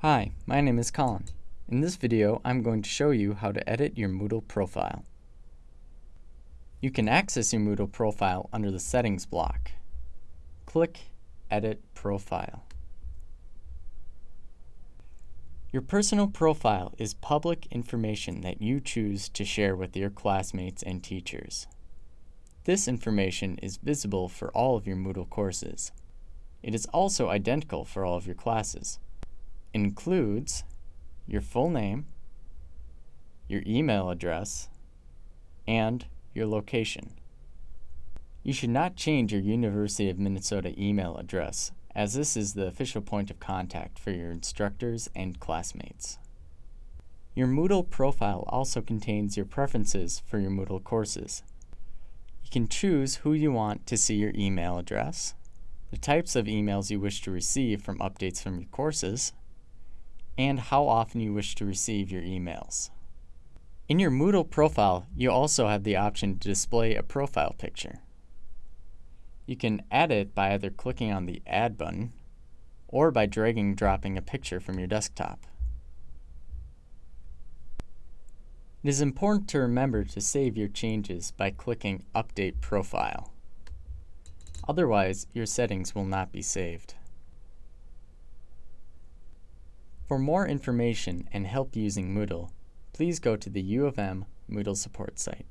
Hi, my name is Colin. In this video, I'm going to show you how to edit your Moodle profile. You can access your Moodle profile under the Settings block. Click Edit Profile. Your personal profile is public information that you choose to share with your classmates and teachers. This information is visible for all of your Moodle courses. It is also identical for all of your classes. Includes your full name, your email address, and your location. You should not change your University of Minnesota email address as this is the official point of contact for your instructors and classmates. Your Moodle profile also contains your preferences for your Moodle courses. You can choose who you want to see your email address, the types of emails you wish to receive from updates from your courses, and how often you wish to receive your emails. In your Moodle profile, you also have the option to display a profile picture. You can add it by either clicking on the Add button or by dragging dropping a picture from your desktop. It is important to remember to save your changes by clicking Update Profile. Otherwise, your settings will not be saved. For more information and help using Moodle, please go to the U of M Moodle support site.